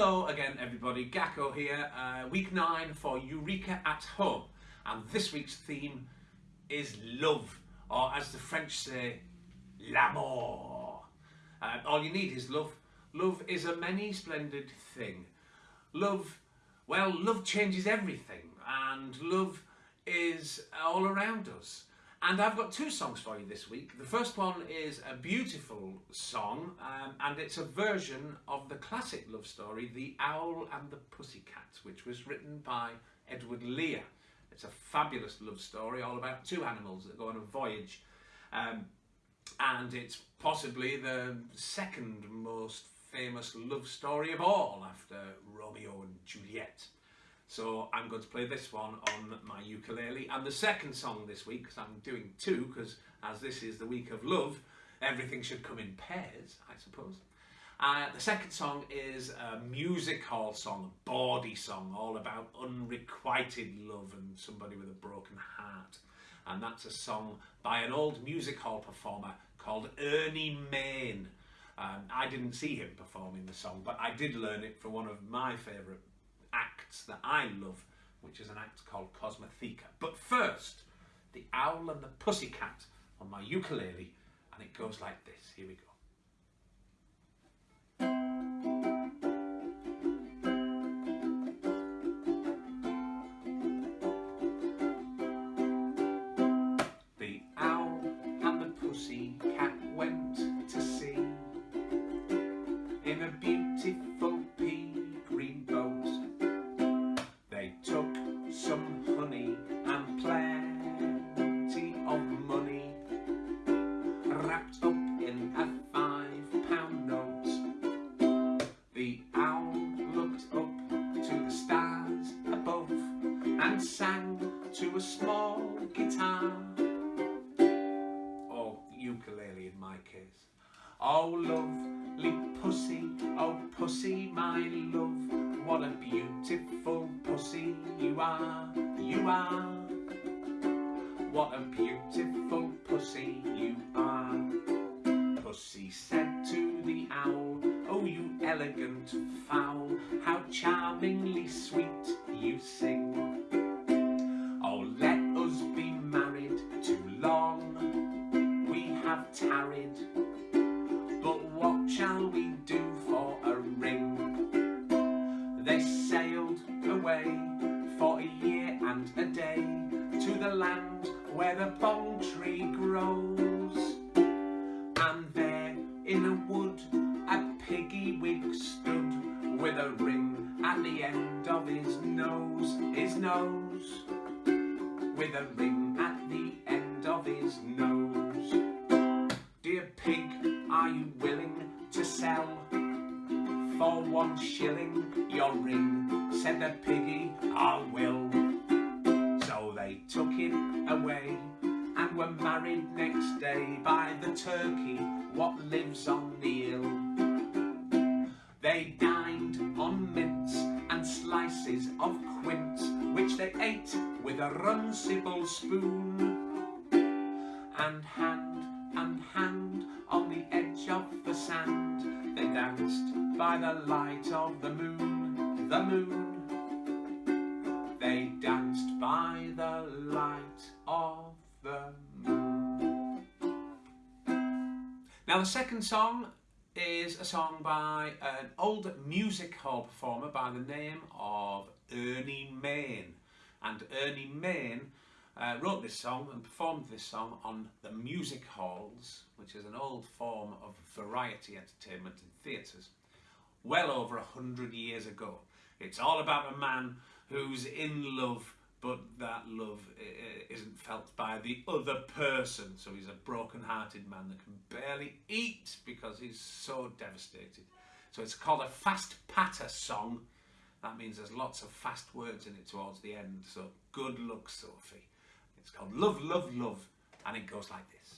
Hello again everybody, Gakko here, uh, week 9 for Eureka at Home and this week's theme is love or as the French say, l'amour. Uh, all you need is love. Love is a many splendid thing. Love, well love changes everything and love is all around us. And I've got two songs for you this week. The first one is a beautiful song, um, and it's a version of the classic love story, The Owl and the Pussycat, which was written by Edward Lear. It's a fabulous love story all about two animals that go on a voyage. Um, and it's possibly the second most famous love story of all after Romeo and Juliet. So I'm going to play this one on my ukulele. And the second song this week, because I'm doing two, because as this is the week of love, everything should come in pairs, I suppose. Uh, the second song is a music hall song, a bawdy song, all about unrequited love and somebody with a broken heart. And that's a song by an old music hall performer called Ernie Mayne. Um, I didn't see him performing the song, but I did learn it from one of my favourite acts that I love, which is an act called Cosmotheka. But first, the owl and the pussycat on my ukulele, and it goes like this. Here we go. And sang to a small guitar or ukulele in my case. Oh lovely pussy, oh pussy my love, what a beautiful pussy you are, you are. What a beautiful pussy you are. Pussy said to the owl, oh you elegant fowl, how charmingly sweet you sing. The land where the bong tree grows. And there in a wood a piggy wig stood with a ring at the end of his nose, his nose. With a ring at the end of his nose. Dear pig, are you willing to sell for one shilling your ring? Said the piggy, I will. Took him away and were married next day by the turkey what lives on Neil. They dined on mince and slices of quince which they ate with a runcible spoon and hand and hand on the edge of the sand they danced by the light of the moon, the moon. Now the second song is a song by an old music hall performer by the name of Ernie Mayne. And Ernie Mayne uh, wrote this song and performed this song on the music halls, which is an old form of variety entertainment in theatres, well over a hundred years ago. It's all about a man who's in love, but that love isn't felt by the other person. So he's a broken-hearted man that can barely eat because he's so devastated. So it's called a fast patter song. That means there's lots of fast words in it towards the end. So good luck, Sophie. It's called Love, Love, Love, and it goes like this.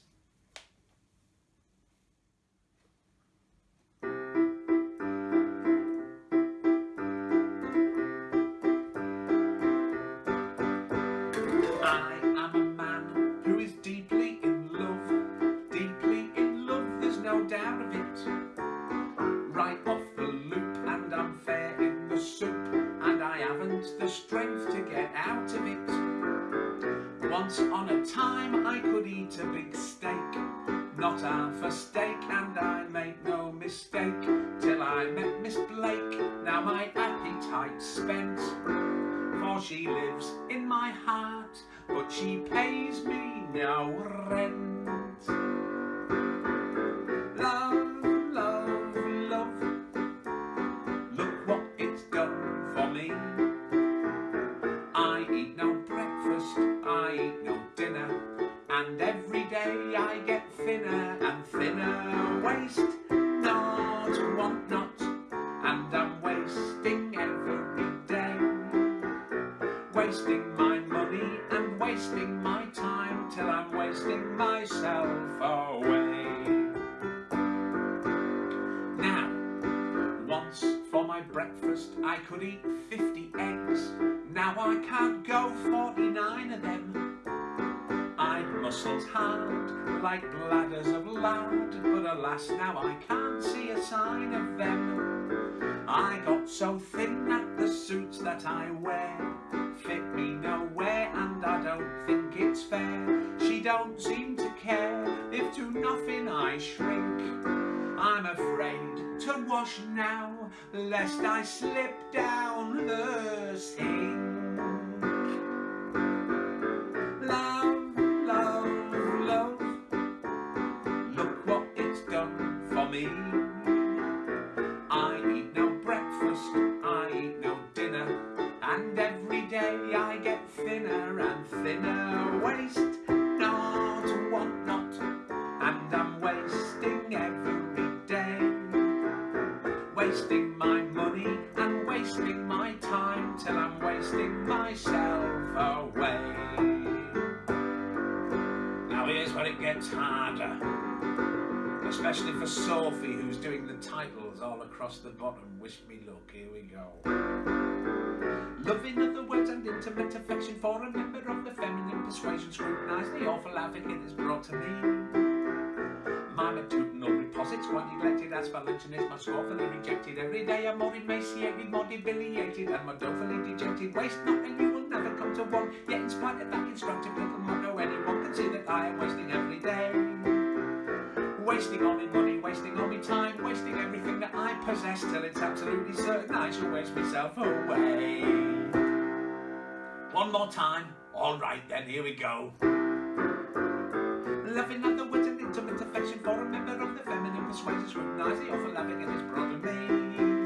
the strength to get out of it. Once on a time I could eat a big steak, not half a steak, and I make no mistake, till I met Miss Blake, now my appetite's spent, for she lives in my heart, but she pays me no rent. Wasting my money and wasting my time till I'm wasting myself away. Now, once for my breakfast I could eat 50 eggs. Now I can't go 49 of them. I'd muscles hard like bladders of lard, but alas now I can't see a sign of them. I got so thin that the suits that I wear don't seem to care if to nothing I shrink. I'm afraid to wash now, lest I slip down the sink. Especially for Sophie who's doing the titles all across the bottom. Wish me luck, here we go. Loving other words and intimate affection for a member of the feminine persuasion scrutinise the awful havoc it has brought to me. My matutinal reposits, one neglected as luncheon is my scornfully rejected. Every day I'm more emaciated, more debilitated, and more dolefully dejected. Waste not, and you will never come to one. Yet, in spite of that instructive Wasting all my money, wasting all my time, wasting everything that I possess till it's absolutely certain I shall waste myself away. One more time. All right then, here we go. Loving other words and intimate affection for a member of the feminine persuasion scrutinise the awful loving it has brought to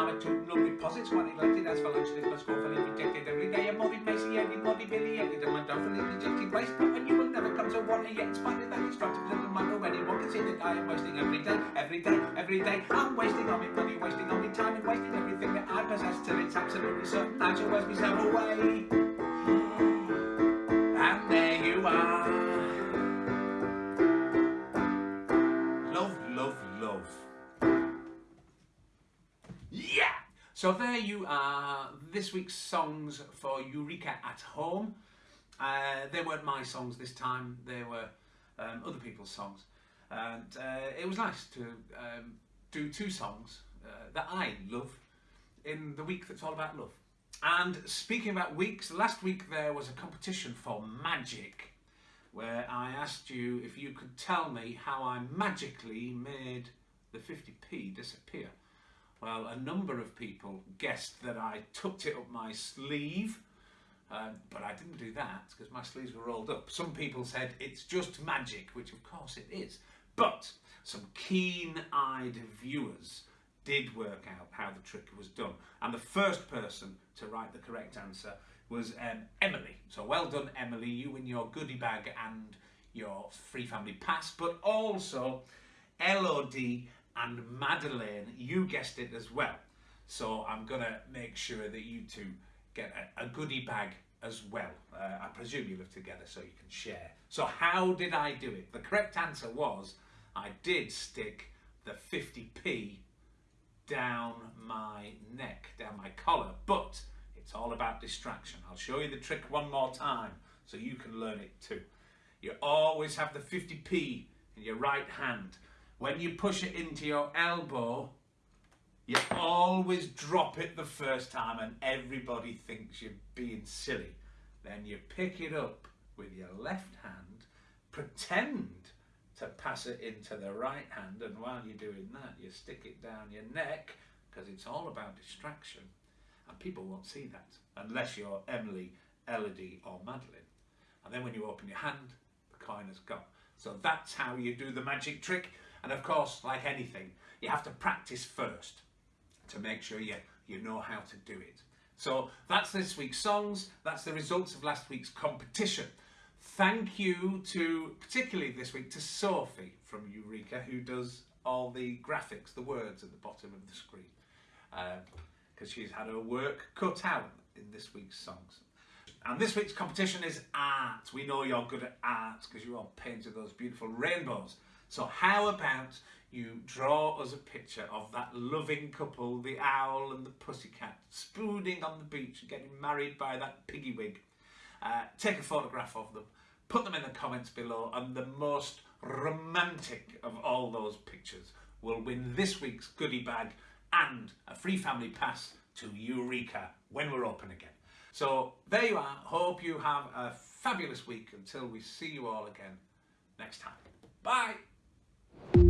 me. My matutinal reposits, one neglected as this must scornfully rejected every day. I'm more emaciated, more debilitated, and my dolefully dejected waste and you will never come to one. And yet, in spite of that instructive little motto, anyone can see that I am wasting every day, every day, every day. I'm wasting all my money, wasting all my time, and wasting everything that I possess till it's absolutely certain I shall waste myself away. So there you are, this week's songs for Eureka at Home. Uh, they weren't my songs this time, they were um, other people's songs. And uh, it was nice to um, do two songs uh, that I love in the week that's all about love. And speaking about weeks, last week there was a competition for magic where I asked you if you could tell me how I magically made the 50p disappear. Well, a number of people guessed that I tucked it up my sleeve, um, but I didn't do that because my sleeves were rolled up. Some people said it's just magic, which of course it is. But some keen-eyed viewers did work out how the trick was done. And the first person to write the correct answer was um, Emily. So well done, Emily. You win your goodie bag and your free family pass, but also Elodie and Madeleine, you guessed it as well. So I'm going to make sure that you two get a, a goodie bag as well. Uh, I presume you live together so you can share. So how did I do it? The correct answer was I did stick the 50p down my neck, down my collar, but it's all about distraction. I'll show you the trick one more time so you can learn it too. You always have the 50p in your right hand. When you push it into your elbow, you always drop it the first time and everybody thinks you're being silly. Then you pick it up with your left hand, pretend to pass it into the right hand, and while you're doing that, you stick it down your neck because it's all about distraction. And people won't see that unless you're Emily, Elodie, or Madeline. And then when you open your hand, the coin has gone. So that's how you do the magic trick. And of course, like anything, you have to practice first to make sure you, you know how to do it. So that's this week's songs. That's the results of last week's competition. Thank you to, particularly this week, to Sophie from Eureka, who does all the graphics, the words at the bottom of the screen. Because uh, she's had her work cut out in this week's songs. And this week's competition is art. We know you're good at art because you all painted those beautiful rainbows. So how about you draw us a picture of that loving couple, the owl and the pussycat, spooning on the beach and getting married by that piggy wig. Uh, take a photograph of them, put them in the comments below, and the most romantic of all those pictures will win this week's goodie bag and a free family pass to Eureka when we're open again. So there you are. Hope you have a fabulous week until we see you all again next time. Bye thank you